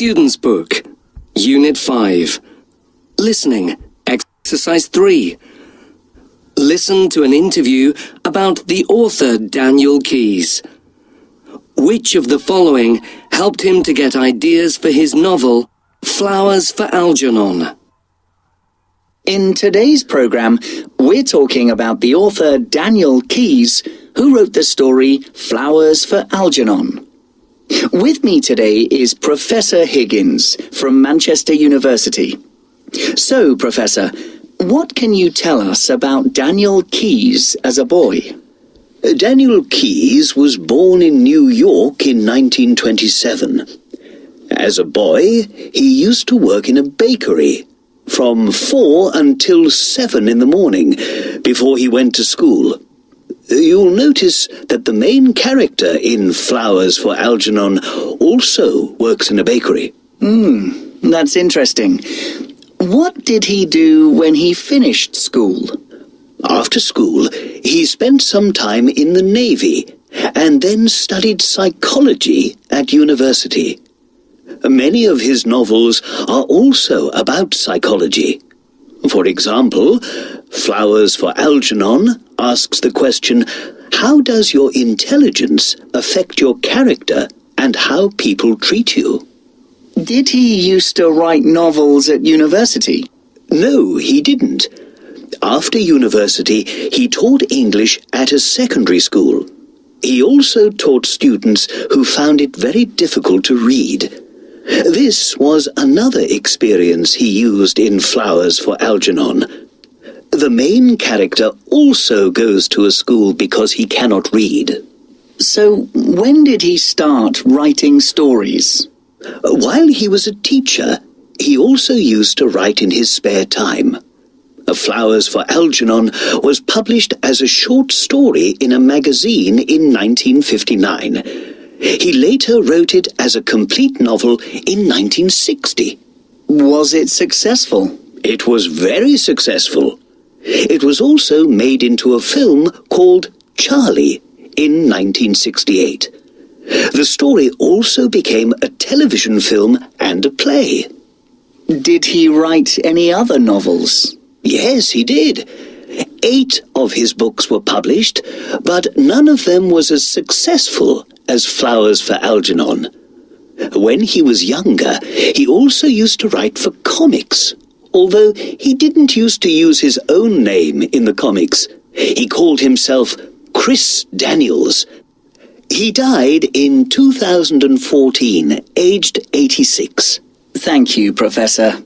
Student's Book, Unit 5. Listening, Exercise 3. Listen to an interview about the author Daniel Keyes. Which of the following helped him to get ideas for his novel, Flowers for Algernon? In today's program, we're talking about the author Daniel Keyes, who wrote the story Flowers for Algernon. With me today is Professor Higgins from Manchester University. So, Professor, what can you tell us about Daniel Keyes as a boy? Daniel Keyes was born in New York in 1927. As a boy, he used to work in a bakery from four until seven in the morning before he went to school. You'll notice that the main character in Flowers for Algernon also works in a bakery. Hmm, that's interesting. What did he do when he finished school? After school, he spent some time in the Navy and then studied psychology at university. Many of his novels are also about psychology. For example, Flowers for Algernon asks the question, how does your intelligence affect your character and how people treat you? Did he used to write novels at university? No, he didn't. After university, he taught English at a secondary school. He also taught students who found it very difficult to read. This was another experience he used in Flowers for Algernon. The main character also goes to a school because he cannot read. So, when did he start writing stories? While he was a teacher, he also used to write in his spare time. Flowers for Algernon was published as a short story in a magazine in 1959. He later wrote it as a complete novel in 1960. Was it successful? It was very successful. It was also made into a film called Charly in 1968. The story also became a television film and a play. Did he write any other novels? Yes, he did. Eight of his books were published, but none of them was as successful as Flowers for Algernon. When he was younger, he also used to write for comics, although he didn't used to use his own name in the comics. He called himself Chris Daniels. He died in 2014, aged 86. Thank you, Professor.